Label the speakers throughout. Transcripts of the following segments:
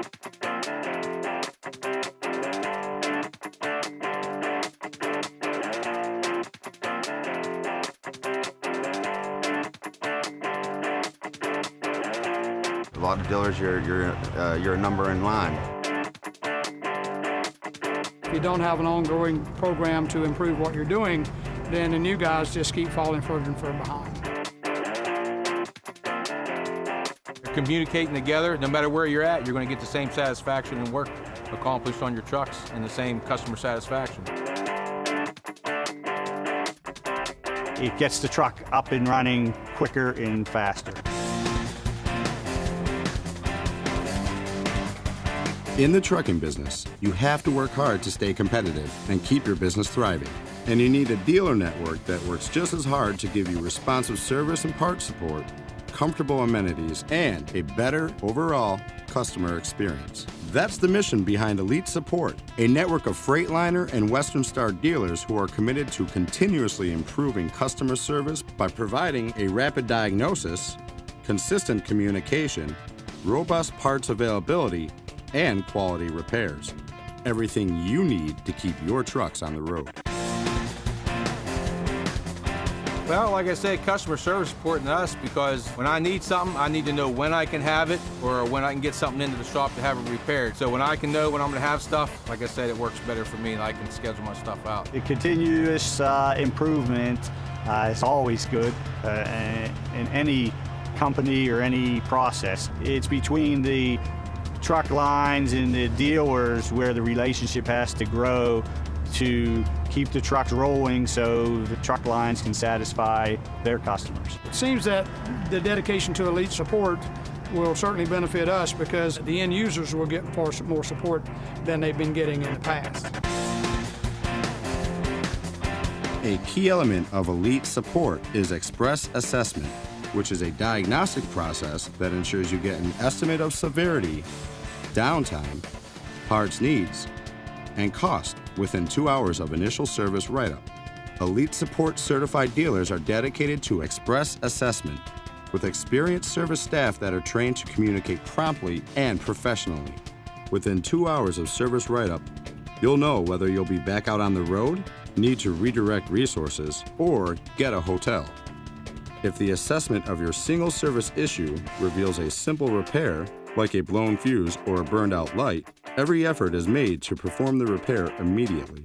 Speaker 1: A lot of dealers, you're, you're, uh, you're a number in line.
Speaker 2: If you don't have an ongoing program to improve what you're doing, then the new guys just keep falling further and further behind.
Speaker 3: Communicating together, no matter where you're at, you're going to get the same satisfaction and work accomplished on your trucks and the same customer satisfaction.
Speaker 4: It gets the truck up and running quicker and faster.
Speaker 5: In the trucking business, you have to work hard to stay competitive and keep your business thriving. And you need a dealer network that works just as hard to give you responsive service and part support, comfortable amenities, and a better overall customer experience. That's the mission behind Elite Support, a network of Freightliner and Western Star dealers who are committed to continuously improving customer service by providing a rapid diagnosis, consistent communication, robust parts availability, and quality repairs. Everything you need to keep your trucks on the road.
Speaker 3: Well, like I said, customer service is important to us because when I need something, I need to know when I can have it or when I can get something into the shop to have it repaired. So when I can know when I'm going to have stuff, like I said, it works better for me and I can schedule my stuff out.
Speaker 4: The continuous uh, improvement uh, is always good uh, in any company or any process. It's between the truck lines and the dealers where the relationship has to grow to keep the trucks rolling so the truck lines can satisfy their customers.
Speaker 2: It seems that the dedication to elite support will certainly benefit us because the end users will get far more support than they've been getting in the past.
Speaker 5: A key element of elite support is express assessment, which is a diagnostic process that ensures you get an estimate of severity, downtime, parts needs, and cost within two hours of initial service write-up. Elite Support certified dealers are dedicated to express assessment with experienced service staff that are trained to communicate promptly and professionally. Within two hours of service write-up, you'll know whether you'll be back out on the road, need to redirect resources, or get a hotel. If the assessment of your single service issue reveals a simple repair, like a blown fuse or a burned out light, every effort is made to perform the repair immediately.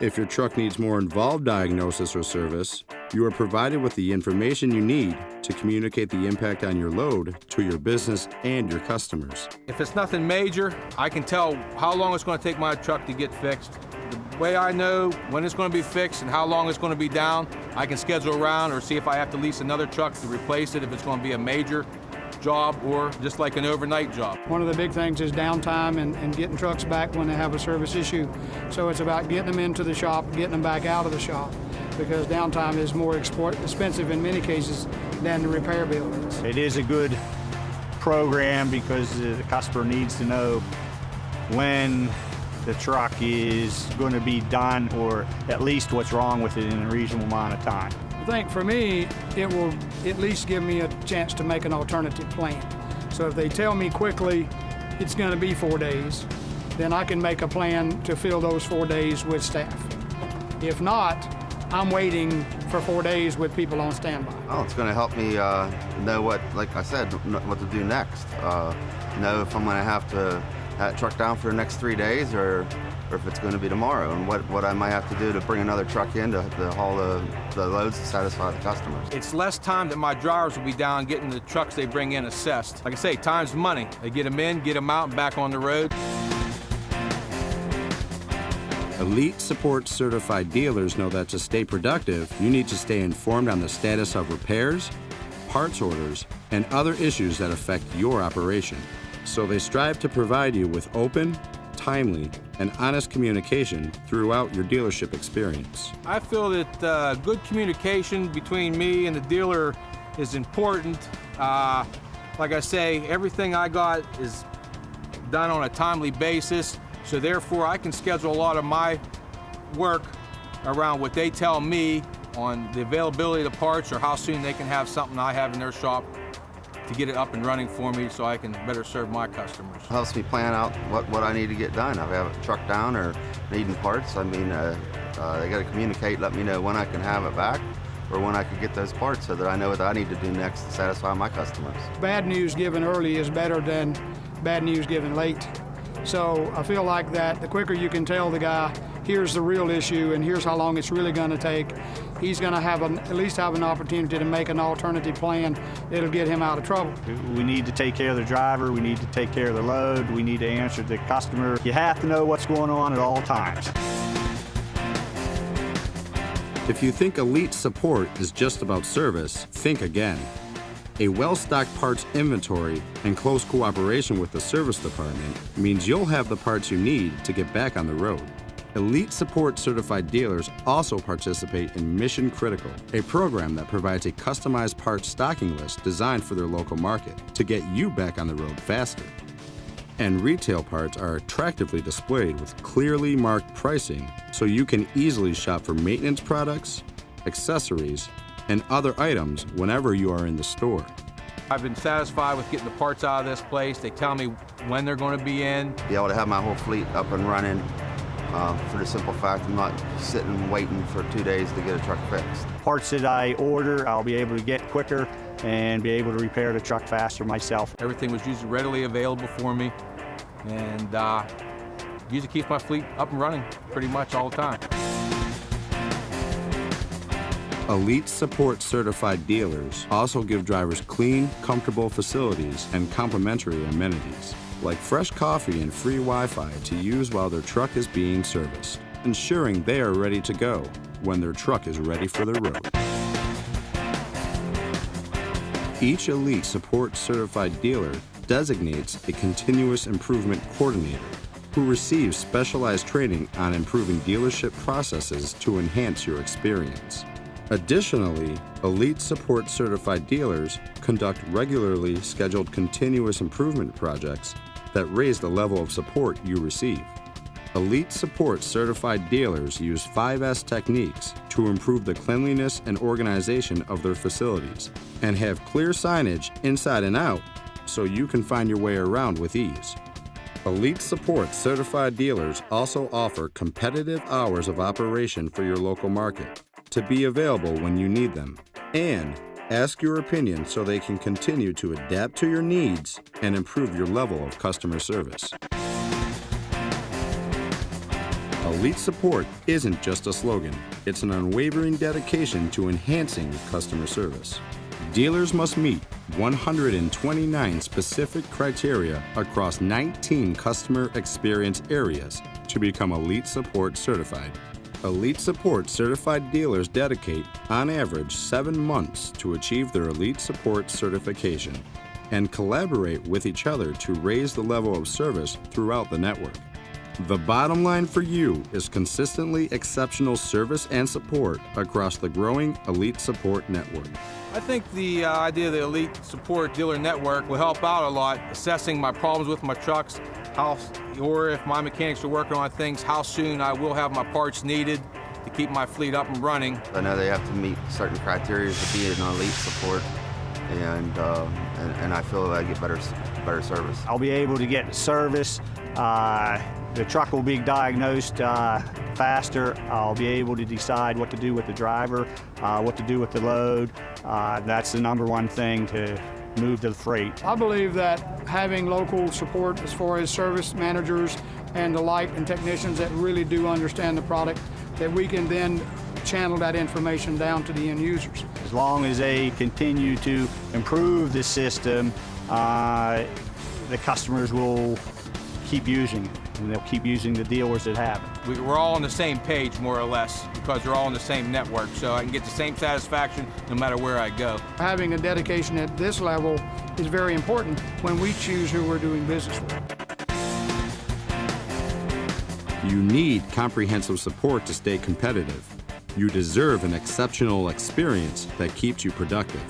Speaker 5: If your truck needs more involved diagnosis or service, you are provided with the information you need to communicate the impact on your load to your business and your customers.
Speaker 3: If it's nothing major, I can tell how long it's going to take my truck to get fixed. The way I know when it's going to be fixed and how long it's going to be down, I can schedule around or see if I have to lease another truck to replace it if it's going to be a major job or just like an overnight job.
Speaker 2: One of the big things is downtime and, and, getting trucks back when they have a service issue. So it's about getting them into the shop, getting them back out of the shop because downtime is more expensive in many cases than the repair bill is.
Speaker 4: It is a good program because the customer needs to know when the truck is going to be done or at least what's wrong with it in a reasonable amount of time.
Speaker 2: I think for me, it will at least give me a chance to make an alternative plan. So if they tell me quickly it's going to be four days, then I can make a plan to fill those four days with staff. If not, I'm waiting for four days with people on standby.
Speaker 1: Oh, it's going to help me uh, know what, like I said, what to do next. Uh, know if I'm going to have to have truck down for the next three days or or if it's going to be tomorrow, and what, what I might have to do to bring another truck in to, to haul the, the loads to satisfy the customers.
Speaker 3: It's less time that my drivers will be down getting the trucks they bring in assessed. Like I say, time's money. They get them in, get them out, and back on the road.
Speaker 5: Elite Support certified dealers know that to stay productive, you need to stay informed on the status of repairs, parts orders, and other issues that affect your operation. So they strive to provide you with open, timely, and honest communication throughout your dealership experience.
Speaker 3: I feel that uh, good communication between me and the dealer is important. Uh, like I say, everything I got is done on a timely basis, so therefore I can schedule a lot of my work around what they tell me on the availability of the parts or how soon they can have something I have in their shop to get it up and running for me so I can better serve my customers.
Speaker 1: helps me plan out what, what I need to get done. If I have a truck down or needing parts, I mean, uh, uh, they got to communicate, let me know when I can have it back or when I can get those parts so that I know what I need to do next to satisfy my customers.
Speaker 2: Bad news given early is better than bad news given late. So I feel like that the quicker you can tell the guy, here's the real issue and here's how long it's really going to take, he's going to have an, at least have an opportunity to make an alternative plan that'll get him out of trouble.
Speaker 4: We need to take care of the driver, we need to take care of the load, we need to answer the customer. You have to know what's going on at all times.
Speaker 5: If you think Elite Support is just about service, think again. A well-stocked parts inventory and close cooperation with the service department means you'll have the parts you need to get back on the road. Elite Support certified dealers also participate in Mission Critical, a program that provides a customized parts stocking list designed for their local market to get you back on the road faster. And retail parts are attractively displayed with clearly marked pricing so you can easily shop for maintenance products, accessories, and other items whenever you are in the store.
Speaker 3: I've been satisfied with getting the parts out of this place. They tell me when they're going to be in.
Speaker 1: Be able to have my whole fleet up and running uh, for the simple fact I'm not sitting waiting for two days to get a truck fixed.
Speaker 4: Parts that I order, I'll be able to get quicker and be able to repair the truck faster myself.
Speaker 3: Everything was usually readily available for me, and uh, usually keeps my fleet up and running pretty much all the time.
Speaker 5: Elite Support certified dealers also give drivers clean, comfortable facilities and complimentary amenities, like fresh coffee and free Wi-Fi to use while their truck is being serviced, ensuring they are ready to go when their truck is ready for the road. Each Elite Support certified dealer designates a continuous improvement coordinator who receives specialized training on improving dealership processes to enhance your experience. Additionally, Elite Support certified dealers conduct regularly scheduled continuous improvement projects that raise the level of support you receive. Elite Support certified dealers use 5S techniques to improve the cleanliness and organization of their facilities and have clear signage inside and out so you can find your way around with ease. Elite Support certified dealers also offer competitive hours of operation for your local market to be available when you need them. And ask your opinion so they can continue to adapt to your needs and improve your level of customer service. Elite Support isn't just a slogan, it's an unwavering dedication to enhancing customer service. Dealers must meet 129 specific criteria across 19 customer experience areas to become Elite Support certified. Elite Support certified dealers dedicate, on average, seven months to achieve their Elite Support certification and collaborate with each other to raise the level of service throughout the network. The bottom line for you is consistently exceptional service and support across the growing Elite Support network.
Speaker 3: I think the uh, idea of the Elite Support Dealer Network will help out a lot, assessing my problems with my trucks, how, or if my mechanics are working on things, how soon I will have my parts needed to keep my fleet up and running.
Speaker 1: I know they have to meet certain criteria to be an elite support, and uh, and, and I feel that I get better better service.
Speaker 4: I'll be able to get service. Uh, the truck will be diagnosed uh, faster. I'll be able to decide what to do with the driver, uh, what to do with the load. Uh, that's the number one thing to move to the freight.
Speaker 2: I believe that having local support as far as service managers and the like and technicians that really do understand the product, that we can then channel that information down to the end users.
Speaker 4: As long as they continue to improve the system, uh, the customers will keep using it, and they'll keep using the dealers that have it.
Speaker 3: We, we're all on the same page, more or less, because we're all on the same network, so I can get the same satisfaction no matter where I go.
Speaker 2: Having a dedication at this level is very important when we choose who we're doing business with.
Speaker 5: You need comprehensive support to stay competitive. You deserve an exceptional experience that keeps you productive.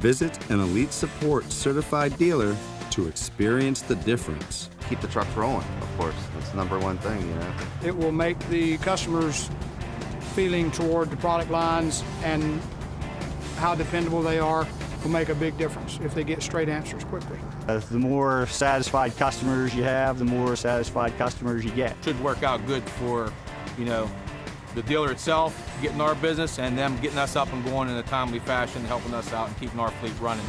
Speaker 5: Visit an Elite Support certified dealer to experience the difference.
Speaker 1: Keep the truck rolling, of course. That's the number one thing, you know.
Speaker 2: It will make the customers feeling toward the product lines and how dependable they are will make a big difference if they get straight answers quickly.
Speaker 4: Uh, the more satisfied customers you have, the more satisfied customers you get.
Speaker 3: Should work out good for, you know, the dealer itself, getting our business, and them getting us up and going in a timely fashion, helping us out and keeping our fleet running.